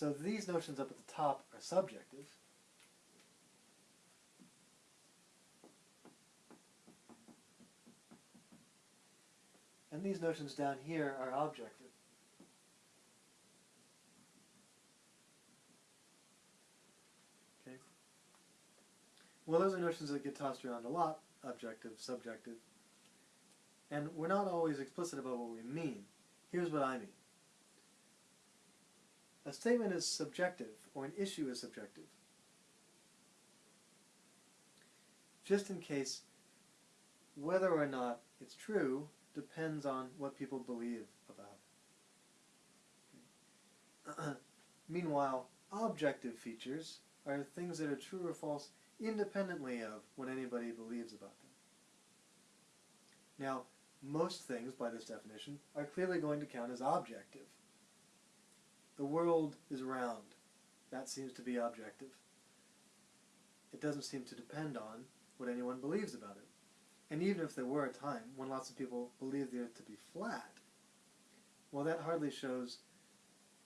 So these notions up at the top are subjective. And these notions down here are objective. Okay. Well, those are notions that get tossed around a lot, objective, subjective. And we're not always explicit about what we mean. Here's what I mean. A statement is subjective, or an issue is subjective. Just in case whether or not it's true depends on what people believe about it. Meanwhile, objective features are things that are true or false independently of what anybody believes about them. Now, most things, by this definition, are clearly going to count as objective. The world is round. That seems to be objective. It doesn't seem to depend on what anyone believes about it. And even if there were a time when lots of people believed the Earth to be flat, well, that hardly shows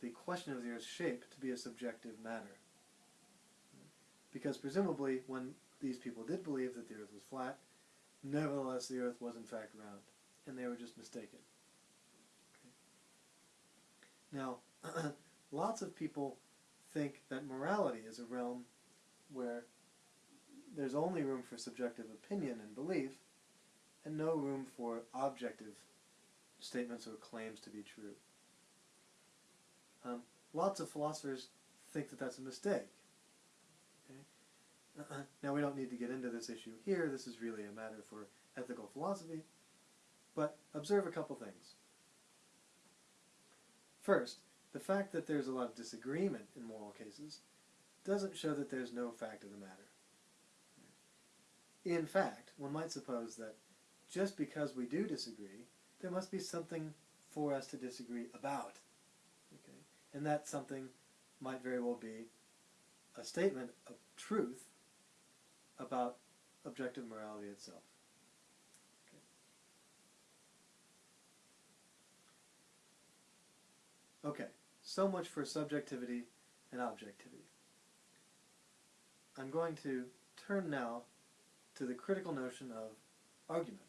the question of the Earth's shape to be a subjective matter. Because presumably, when these people did believe that the Earth was flat, nevertheless the Earth was in fact round, and they were just mistaken. Okay. Now, lots of people think that morality is a realm where there's only room for subjective opinion and belief, and no room for objective statements or claims to be true. Um, lots of philosophers think that that's a mistake. Okay? Uh-uh. Now we don't need to get into this issue here, this is really a matter for ethical philosophy, but observe a couple things. First, the fact that there's a lot of disagreement in moral cases doesn't show that there's no fact of the matter. In fact, one might suppose that just because we do disagree, there must be something for us to disagree about. Okay? And that something might very well be a statement of truth about objective morality itself. Okay. okay, so much for subjectivity and objectivity. I'm going to turn now to the critical notion of argument.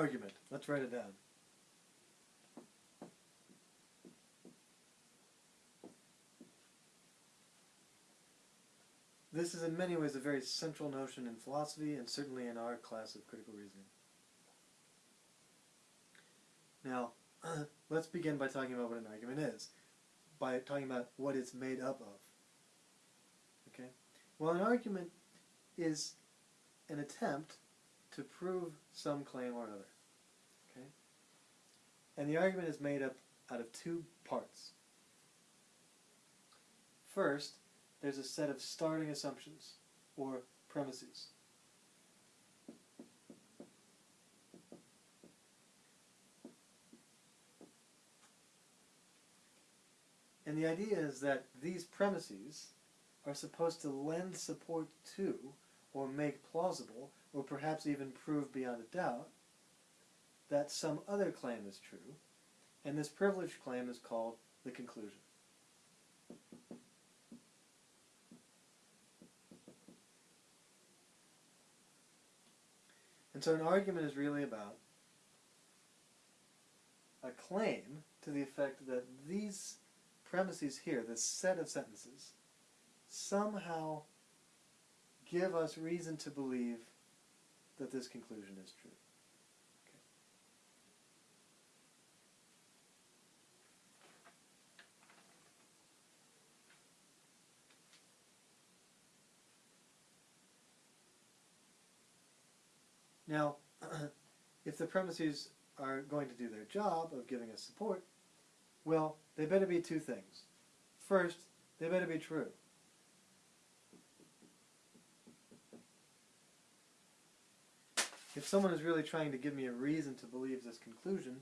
Argument. Let's write it down. This is in many ways a very central notion in philosophy and certainly in our class of critical reasoning. Now, let's begin by talking about what an argument is, by talking about what it's made up of. Okay? Well, an argument is an attempt to prove some claim or other. Okay? And the argument is made up out of two parts. First, there's a set of starting assumptions, or premises. And the idea is that these premises are supposed to lend support to, or make plausible, or perhaps even prove beyond a doubt, that some other claim is true, and this privileged claim is called the conclusion. And so an argument is really about a claim to the effect that these premises here, this set of sentences, somehow give us reason to believe that this conclusion is true. Okay. Now, if the premises are going to do their job of giving us support, well, they better be two things. First, they better be true. If someone is really trying to give me a reason to believe this conclusion,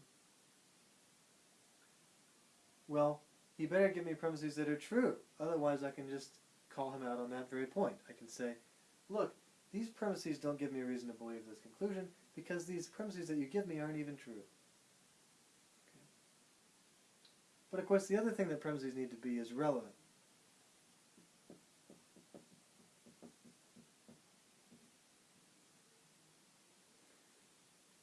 well, he better give me premises that are true. Otherwise, I can just call him out on that very point. I can say, look, these premises don't give me a reason to believe this conclusion because these premises that you give me aren't even true. Okay. But of course, the other thing that premises need to be is relevant.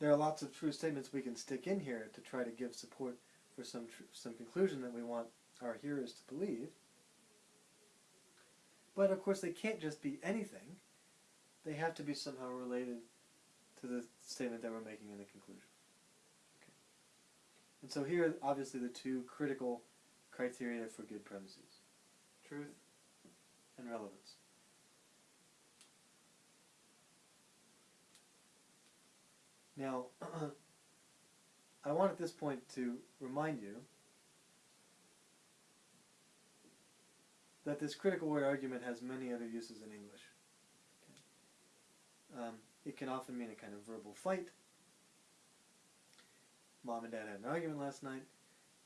There are lots of true statements we can stick in here to try to give support for some some conclusion that we want our hearers to believe. But of course, they can't just be anything. They have to be somehow related to the statement that we're making in the conclusion. Okay. And so here, are obviously, the two critical criteria for good premises: truth and relevance. Now, I want at this point to remind you that this critical word argument has many other uses in English. Okay. Um, it can often mean a kind of verbal fight. Mom and dad had an argument last night.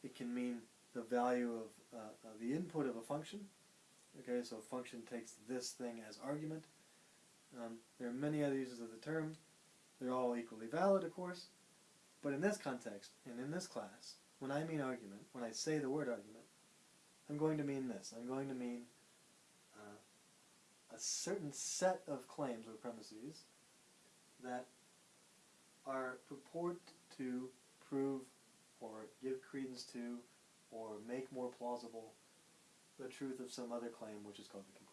It can mean the value of, uh, of the input of a function. Okay, so a function takes this thing as argument. Um, there are many other uses of the term. They're all equally valid, of course. But in this context, and in this class, when I mean argument, when I say the word argument, I'm going to mean this. I'm going to mean uh, a certain set of claims or premises that are purport to prove or give credence to or make more plausible the truth of some other claim which is called the conclusion.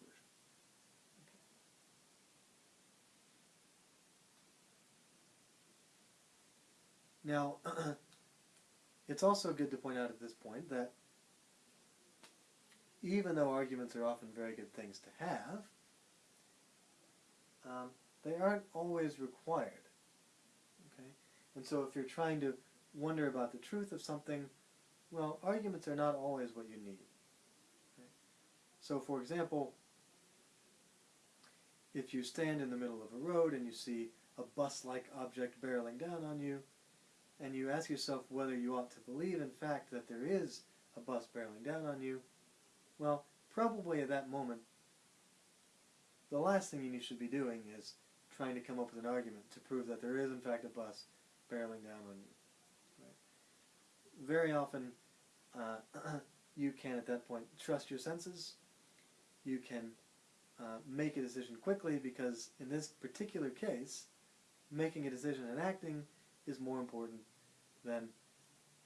Now, it's also good to point out at this point that even though arguments are often very good things to have, um, they aren't always required. Okay? And so if you're trying to wonder about the truth of something, well, arguments are not always what you need. Okay? So for example, if you stand in the middle of a road and you see a bus-like object barreling down on you, and you ask yourself whether you ought to believe in fact that there is a bus barreling down on you, well, probably at that moment, the last thing you should be doing is trying to come up with an argument to prove that there is in fact a bus barreling down on you. Right? Very often, uh, you can at that point trust your senses. You can uh, make a decision quickly because in this particular case, making a decision and acting is more important than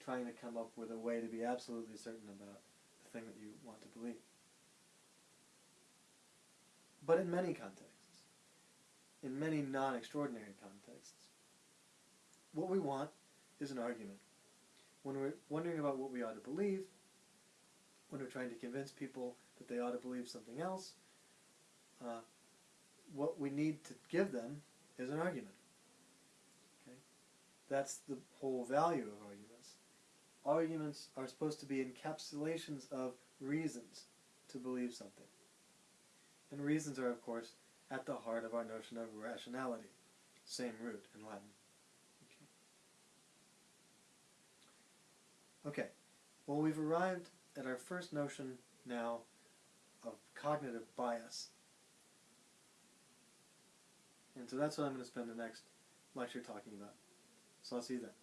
trying to come up with a way to be absolutely certain about the thing that you want to believe. But in many contexts, in many non-extraordinary contexts, what we want is an argument. When we're wondering about what we ought to believe, when we're trying to convince people that they ought to believe something else, uh, what we need to give them is an argument. That's the whole value of arguments. Arguments are supposed to be encapsulations of reasons to believe something. And reasons are, of course, at the heart of our notion of rationality. Same root in Latin. Okay. Well, we've arrived at our first notion now of cognitive bias. And so that's what I'm going to spend the next lecture talking about. So I'll see you then.